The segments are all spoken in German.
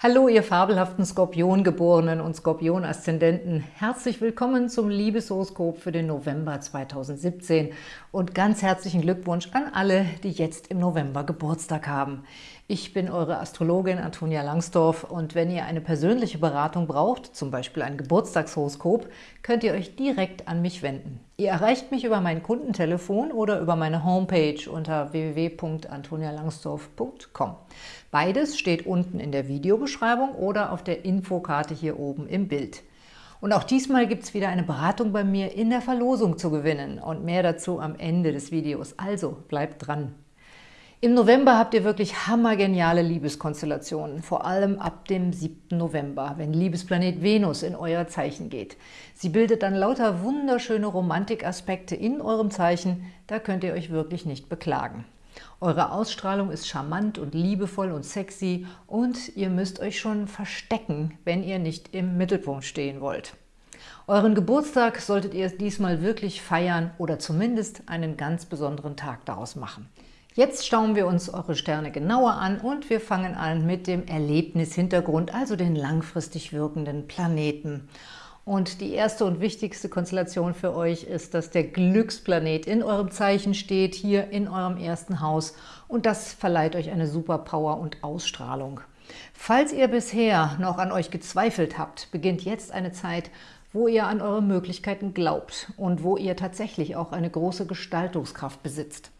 Hallo, ihr fabelhaften Skorpiongeborenen und Skorpion-Aszendenten. Herzlich willkommen zum Liebeshoroskop für den November 2017 und ganz herzlichen Glückwunsch an alle, die jetzt im November Geburtstag haben. Ich bin eure Astrologin Antonia Langsdorf und wenn ihr eine persönliche Beratung braucht, zum Beispiel ein Geburtstagshoroskop, könnt ihr euch direkt an mich wenden. Ihr erreicht mich über mein Kundentelefon oder über meine Homepage unter www.antonialangsdorf.com. Beides steht unten in der Videobeschreibung oder auf der Infokarte hier oben im Bild. Und auch diesmal gibt es wieder eine Beratung bei mir in der Verlosung zu gewinnen und mehr dazu am Ende des Videos. Also bleibt dran! Im November habt ihr wirklich hammergeniale Liebeskonstellationen, vor allem ab dem 7. November, wenn Liebesplanet Venus in euer Zeichen geht. Sie bildet dann lauter wunderschöne Romantikaspekte in eurem Zeichen, da könnt ihr euch wirklich nicht beklagen. Eure Ausstrahlung ist charmant und liebevoll und sexy und ihr müsst euch schon verstecken, wenn ihr nicht im Mittelpunkt stehen wollt. Euren Geburtstag solltet ihr diesmal wirklich feiern oder zumindest einen ganz besonderen Tag daraus machen. Jetzt schauen wir uns eure Sterne genauer an und wir fangen an mit dem Erlebnishintergrund, also den langfristig wirkenden Planeten. Und die erste und wichtigste Konstellation für euch ist, dass der Glücksplanet in eurem Zeichen steht, hier in eurem ersten Haus. Und das verleiht euch eine super Power und Ausstrahlung. Falls ihr bisher noch an euch gezweifelt habt, beginnt jetzt eine Zeit, wo ihr an eure Möglichkeiten glaubt und wo ihr tatsächlich auch eine große Gestaltungskraft besitzt.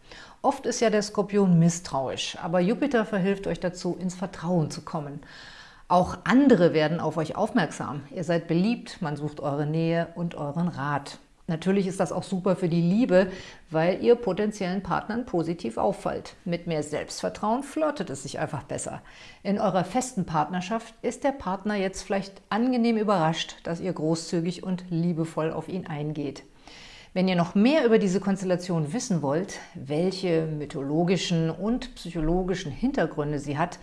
Oft ist ja der Skorpion misstrauisch, aber Jupiter verhilft euch dazu, ins Vertrauen zu kommen. Auch andere werden auf euch aufmerksam. Ihr seid beliebt, man sucht eure Nähe und euren Rat. Natürlich ist das auch super für die Liebe, weil ihr potenziellen Partnern positiv auffallt. Mit mehr Selbstvertrauen flirtet es sich einfach besser. In eurer festen Partnerschaft ist der Partner jetzt vielleicht angenehm überrascht, dass ihr großzügig und liebevoll auf ihn eingeht. Wenn ihr noch mehr über diese Konstellation wissen wollt, welche mythologischen und psychologischen Hintergründe sie hat,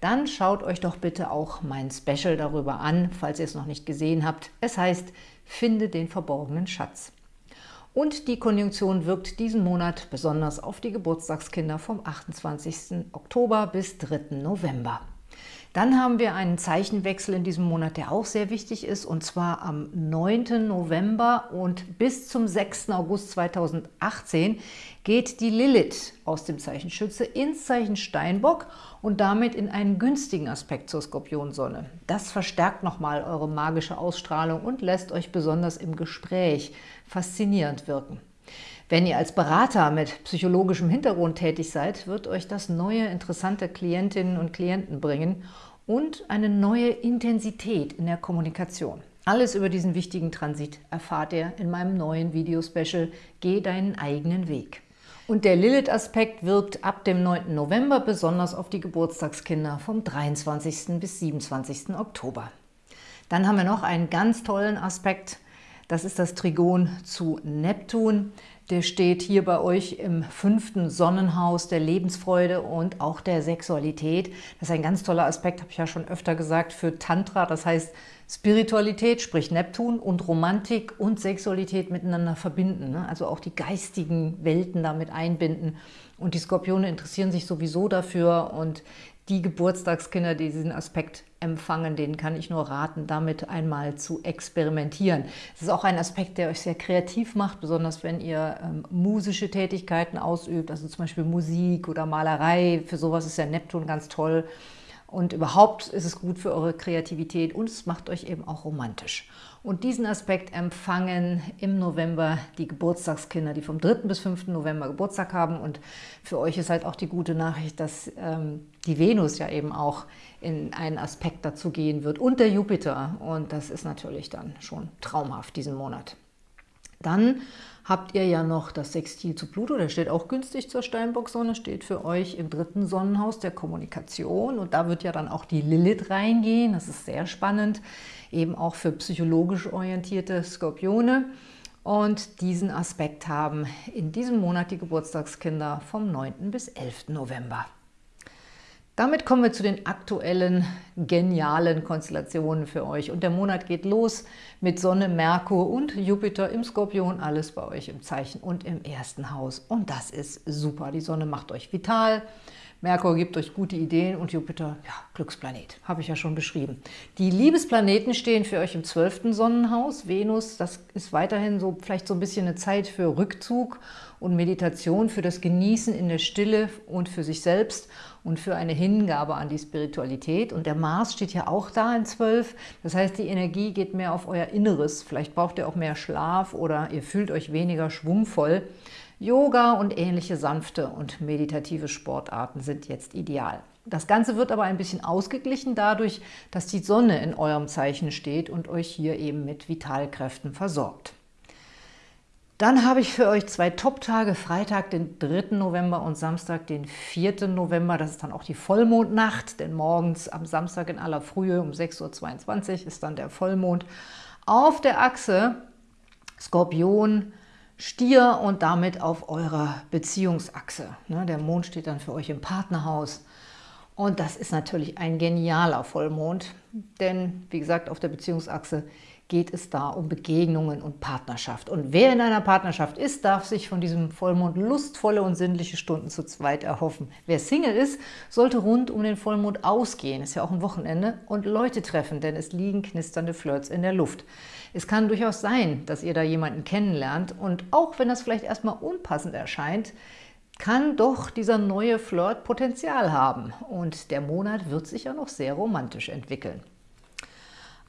dann schaut euch doch bitte auch mein Special darüber an, falls ihr es noch nicht gesehen habt. Es heißt Finde den verborgenen Schatz. Und die Konjunktion wirkt diesen Monat besonders auf die Geburtstagskinder vom 28. Oktober bis 3. November. Dann haben wir einen Zeichenwechsel in diesem Monat, der auch sehr wichtig ist, und zwar am 9. November und bis zum 6. August 2018 geht die Lilith aus dem Zeichen Schütze ins Zeichen Steinbock und damit in einen günstigen Aspekt zur Skorpionsonne. Das verstärkt nochmal eure magische Ausstrahlung und lässt euch besonders im Gespräch faszinierend wirken. Wenn ihr als Berater mit psychologischem Hintergrund tätig seid, wird euch das neue, interessante Klientinnen und Klienten bringen und eine neue Intensität in der Kommunikation. Alles über diesen wichtigen Transit erfahrt ihr in meinem neuen Videospecial Geh deinen eigenen Weg. Und der Lilith-Aspekt wirkt ab dem 9. November besonders auf die Geburtstagskinder vom 23. bis 27. Oktober. Dann haben wir noch einen ganz tollen Aspekt, das ist das Trigon zu Neptun. Der steht hier bei euch im fünften Sonnenhaus der Lebensfreude und auch der Sexualität. Das ist ein ganz toller Aspekt, habe ich ja schon öfter gesagt, für Tantra. Das heißt, Spiritualität, sprich Neptun und Romantik und Sexualität miteinander verbinden. Ne? Also auch die geistigen Welten damit einbinden. Und die Skorpione interessieren sich sowieso dafür und die Geburtstagskinder, die diesen Aspekt empfangen, denen kann ich nur raten, damit einmal zu experimentieren. Es ist auch ein Aspekt, der euch sehr kreativ macht, besonders wenn ihr ähm, musische Tätigkeiten ausübt, also zum Beispiel Musik oder Malerei. Für sowas ist ja Neptun ganz toll. Und überhaupt ist es gut für eure Kreativität und es macht euch eben auch romantisch. Und diesen Aspekt empfangen im November die Geburtstagskinder, die vom 3. bis 5. November Geburtstag haben. Und für euch ist halt auch die gute Nachricht, dass ähm, die Venus ja eben auch in einen Aspekt dazu gehen wird und der Jupiter. Und das ist natürlich dann schon traumhaft diesen Monat. Dann habt ihr ja noch das Sextil zu Pluto, der steht auch günstig zur Steinbock-Sonne, steht für euch im dritten Sonnenhaus der Kommunikation und da wird ja dann auch die Lilith reingehen, das ist sehr spannend, eben auch für psychologisch orientierte Skorpione. Und diesen Aspekt haben in diesem Monat die Geburtstagskinder vom 9. bis 11. November. Damit kommen wir zu den aktuellen genialen Konstellationen für euch. Und der Monat geht los mit Sonne, Merkur und Jupiter im Skorpion, alles bei euch im Zeichen und im ersten Haus. Und das ist super. Die Sonne macht euch vital, Merkur gibt euch gute Ideen und Jupiter, ja, Glücksplanet, habe ich ja schon beschrieben. Die Liebesplaneten stehen für euch im 12. Sonnenhaus. Venus, das ist weiterhin so vielleicht so ein bisschen eine Zeit für Rückzug und Meditation, für das Genießen in der Stille und für sich selbst und für eine Hingabe an die Spiritualität. Und der Mars steht ja auch da in 12. Das heißt, die Energie geht mehr auf euer Inneres. Vielleicht braucht ihr auch mehr Schlaf oder ihr fühlt euch weniger schwungvoll. Yoga und ähnliche sanfte und meditative Sportarten sind jetzt ideal. Das Ganze wird aber ein bisschen ausgeglichen dadurch, dass die Sonne in eurem Zeichen steht und euch hier eben mit Vitalkräften versorgt. Dann habe ich für euch zwei Top-Tage, Freitag, den 3. November und Samstag, den 4. November. Das ist dann auch die Vollmondnacht, denn morgens am Samstag in aller Frühe um 6.22 Uhr ist dann der Vollmond. Auf der Achse Skorpion, Stier und damit auf eurer Beziehungsachse. Ne, der Mond steht dann für euch im Partnerhaus. Und das ist natürlich ein genialer Vollmond, denn wie gesagt, auf der Beziehungsachse geht es da um Begegnungen und Partnerschaft. Und wer in einer Partnerschaft ist, darf sich von diesem Vollmond lustvolle und sinnliche Stunden zu zweit erhoffen. Wer Single ist, sollte rund um den Vollmond ausgehen, ist ja auch ein Wochenende, und Leute treffen, denn es liegen knisternde Flirts in der Luft. Es kann durchaus sein, dass ihr da jemanden kennenlernt und auch wenn das vielleicht erstmal unpassend erscheint, kann doch dieser neue Flirt Potenzial haben und der Monat wird sich ja noch sehr romantisch entwickeln.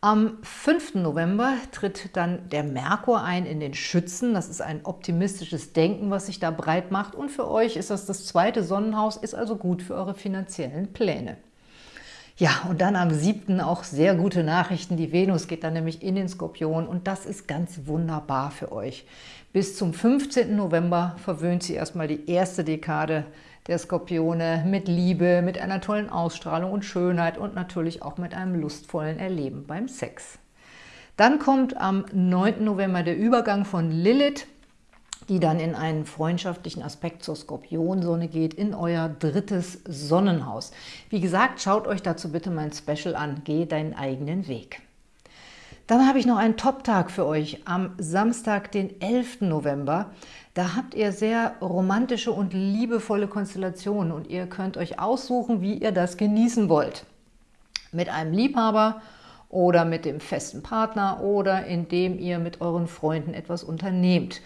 Am 5. November tritt dann der Merkur ein in den Schützen. Das ist ein optimistisches Denken, was sich da breit macht. Und für euch ist das das zweite Sonnenhaus, ist also gut für eure finanziellen Pläne. Ja, und dann am 7. auch sehr gute Nachrichten. Die Venus geht dann nämlich in den Skorpion und das ist ganz wunderbar für euch. Bis zum 15. November verwöhnt sie erstmal die erste Dekade der Skorpione mit Liebe, mit einer tollen Ausstrahlung und Schönheit und natürlich auch mit einem lustvollen Erleben beim Sex. Dann kommt am 9. November der Übergang von Lilith, die dann in einen freundschaftlichen Aspekt zur Skorpionsonne geht, in euer drittes Sonnenhaus. Wie gesagt, schaut euch dazu bitte mein Special an, Geh deinen eigenen Weg. Dann habe ich noch einen Top-Tag für euch am Samstag, den 11. November. Da habt ihr sehr romantische und liebevolle Konstellationen und ihr könnt euch aussuchen, wie ihr das genießen wollt. Mit einem Liebhaber oder mit dem festen Partner oder indem ihr mit euren Freunden etwas unternehmt.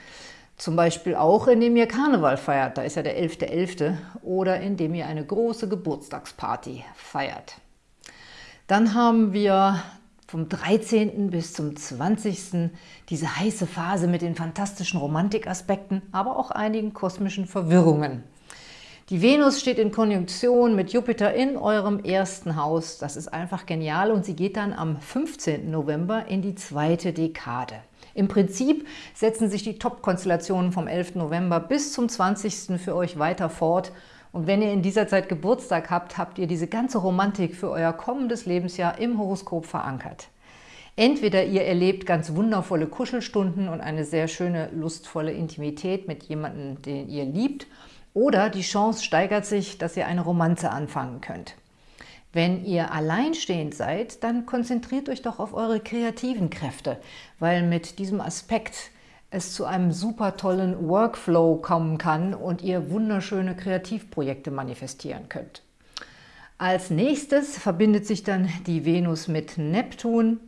Zum Beispiel auch, indem ihr Karneval feiert, da ist ja der 11.11., .11., oder indem ihr eine große Geburtstagsparty feiert. Dann haben wir vom 13. bis zum 20. diese heiße Phase mit den fantastischen Romantikaspekten, aber auch einigen kosmischen Verwirrungen. Die Venus steht in Konjunktion mit Jupiter in eurem ersten Haus. Das ist einfach genial und sie geht dann am 15. November in die zweite Dekade. Im Prinzip setzen sich die Top-Konstellationen vom 11. November bis zum 20. für euch weiter fort und wenn ihr in dieser Zeit Geburtstag habt, habt ihr diese ganze Romantik für euer kommendes Lebensjahr im Horoskop verankert. Entweder ihr erlebt ganz wundervolle Kuschelstunden und eine sehr schöne, lustvolle Intimität mit jemandem, den ihr liebt, oder die Chance steigert sich, dass ihr eine Romanze anfangen könnt. Wenn ihr alleinstehend seid, dann konzentriert euch doch auf eure kreativen Kräfte, weil mit diesem Aspekt es zu einem super tollen Workflow kommen kann und ihr wunderschöne Kreativprojekte manifestieren könnt. Als nächstes verbindet sich dann die Venus mit Neptun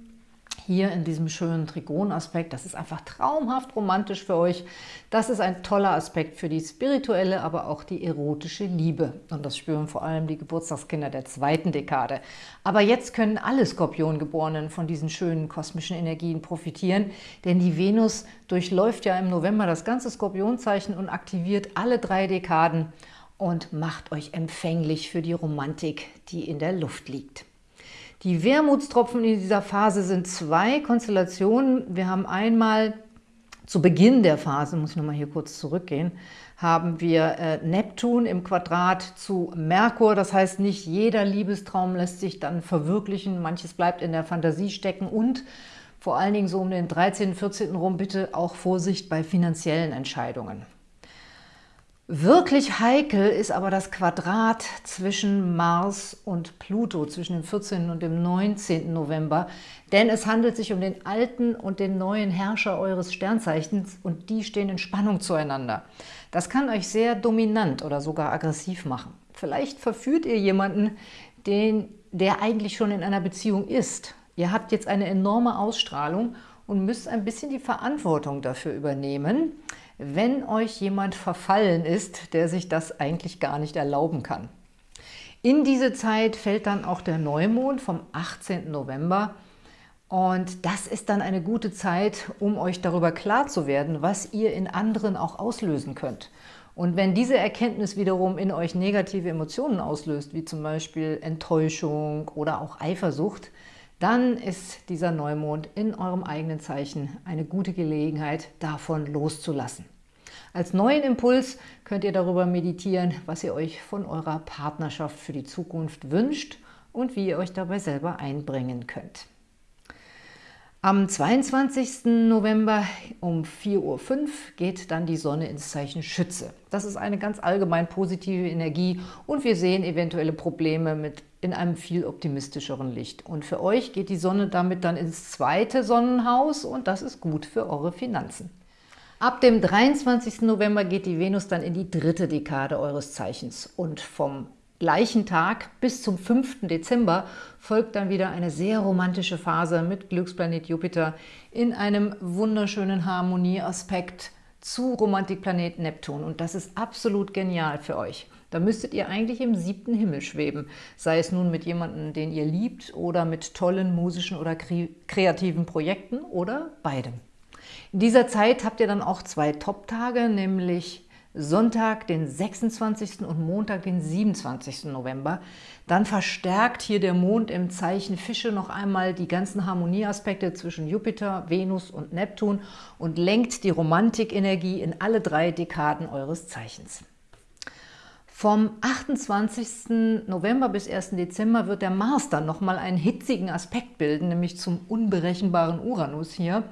hier in diesem schönen Trigonaspekt. Das ist einfach traumhaft romantisch für euch. Das ist ein toller Aspekt für die spirituelle, aber auch die erotische Liebe. Und das spüren vor allem die Geburtstagskinder der zweiten Dekade. Aber jetzt können alle Skorpiongeborenen von diesen schönen kosmischen Energien profitieren, denn die Venus durchläuft ja im November das ganze Skorpionzeichen und aktiviert alle drei Dekaden und macht euch empfänglich für die Romantik, die in der Luft liegt. Die Wermutstropfen in dieser Phase sind zwei Konstellationen. Wir haben einmal zu Beginn der Phase, muss ich nochmal hier kurz zurückgehen, haben wir äh, Neptun im Quadrat zu Merkur. Das heißt, nicht jeder Liebestraum lässt sich dann verwirklichen. Manches bleibt in der Fantasie stecken und vor allen Dingen so um den 13., 14. rum bitte auch Vorsicht bei finanziellen Entscheidungen. Wirklich heikel ist aber das Quadrat zwischen Mars und Pluto, zwischen dem 14. und dem 19. November, denn es handelt sich um den alten und den neuen Herrscher eures Sternzeichens und die stehen in Spannung zueinander. Das kann euch sehr dominant oder sogar aggressiv machen. Vielleicht verführt ihr jemanden, den, der eigentlich schon in einer Beziehung ist. Ihr habt jetzt eine enorme Ausstrahlung und müsst ein bisschen die Verantwortung dafür übernehmen, wenn euch jemand verfallen ist, der sich das eigentlich gar nicht erlauben kann. In diese Zeit fällt dann auch der Neumond vom 18. November und das ist dann eine gute Zeit, um euch darüber klar zu werden, was ihr in anderen auch auslösen könnt. Und wenn diese Erkenntnis wiederum in euch negative Emotionen auslöst, wie zum Beispiel Enttäuschung oder auch Eifersucht, dann ist dieser Neumond in eurem eigenen Zeichen eine gute Gelegenheit, davon loszulassen. Als neuen Impuls könnt ihr darüber meditieren, was ihr euch von eurer Partnerschaft für die Zukunft wünscht und wie ihr euch dabei selber einbringen könnt. Am 22. November um 4.05 Uhr geht dann die Sonne ins Zeichen Schütze. Das ist eine ganz allgemein positive Energie und wir sehen eventuelle Probleme mit in einem viel optimistischeren Licht. Und für euch geht die Sonne damit dann ins zweite Sonnenhaus und das ist gut für eure Finanzen. Ab dem 23. November geht die Venus dann in die dritte Dekade eures Zeichens und vom gleichen Tag bis zum 5. Dezember folgt dann wieder eine sehr romantische Phase mit Glücksplanet Jupiter in einem wunderschönen Harmonieaspekt zu Romantikplanet Neptun. Und das ist absolut genial für euch. Da müsstet ihr eigentlich im siebten Himmel schweben, sei es nun mit jemandem, den ihr liebt oder mit tollen musischen oder kreativen Projekten oder beidem. In dieser Zeit habt ihr dann auch zwei Top-Tage, nämlich Sonntag, den 26. und Montag, den 27. November. Dann verstärkt hier der Mond im Zeichen Fische noch einmal die ganzen Harmonieaspekte zwischen Jupiter, Venus und Neptun und lenkt die Romantikenergie in alle drei Dekaden eures Zeichens. Vom 28. November bis 1. Dezember wird der Mars dann nochmal einen hitzigen Aspekt bilden, nämlich zum unberechenbaren Uranus hier.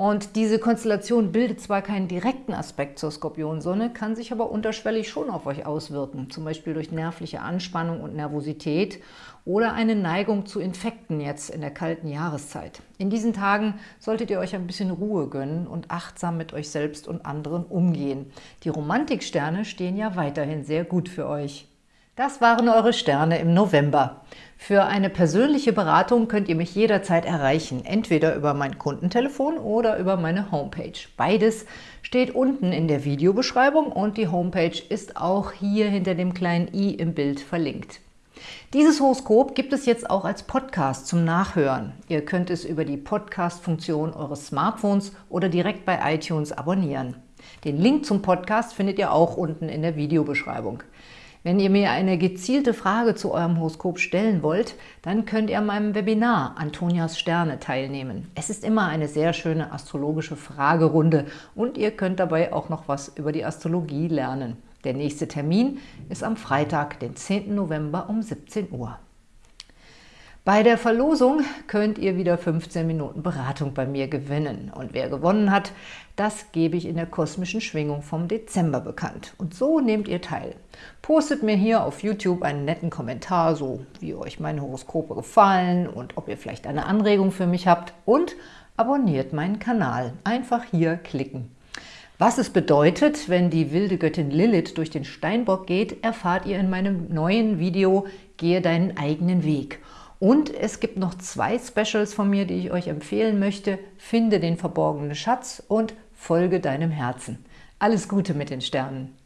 Und diese Konstellation bildet zwar keinen direkten Aspekt zur Skorpionsonne, kann sich aber unterschwellig schon auf euch auswirken, zum Beispiel durch nervliche Anspannung und Nervosität oder eine Neigung zu Infekten jetzt in der kalten Jahreszeit. In diesen Tagen solltet ihr euch ein bisschen Ruhe gönnen und achtsam mit euch selbst und anderen umgehen. Die Romantiksterne stehen ja weiterhin sehr gut für euch. Das waren eure Sterne im November. Für eine persönliche Beratung könnt ihr mich jederzeit erreichen, entweder über mein Kundentelefon oder über meine Homepage. Beides steht unten in der Videobeschreibung und die Homepage ist auch hier hinter dem kleinen i im Bild verlinkt. Dieses Horoskop gibt es jetzt auch als Podcast zum Nachhören. Ihr könnt es über die Podcast-Funktion eures Smartphones oder direkt bei iTunes abonnieren. Den Link zum Podcast findet ihr auch unten in der Videobeschreibung. Wenn ihr mir eine gezielte Frage zu eurem Horoskop stellen wollt, dann könnt ihr an meinem Webinar Antonias Sterne teilnehmen. Es ist immer eine sehr schöne astrologische Fragerunde und ihr könnt dabei auch noch was über die Astrologie lernen. Der nächste Termin ist am Freitag, den 10. November um 17 Uhr. Bei der Verlosung könnt ihr wieder 15 Minuten Beratung bei mir gewinnen. Und wer gewonnen hat, das gebe ich in der kosmischen Schwingung vom Dezember bekannt. Und so nehmt ihr teil. Postet mir hier auf YouTube einen netten Kommentar, so wie euch meine Horoskope gefallen und ob ihr vielleicht eine Anregung für mich habt. Und abonniert meinen Kanal. Einfach hier klicken. Was es bedeutet, wenn die wilde Göttin Lilith durch den Steinbock geht, erfahrt ihr in meinem neuen Video Gehe deinen eigenen Weg. Und es gibt noch zwei Specials von mir, die ich euch empfehlen möchte. Finde den verborgenen Schatz und folge deinem Herzen. Alles Gute mit den Sternen!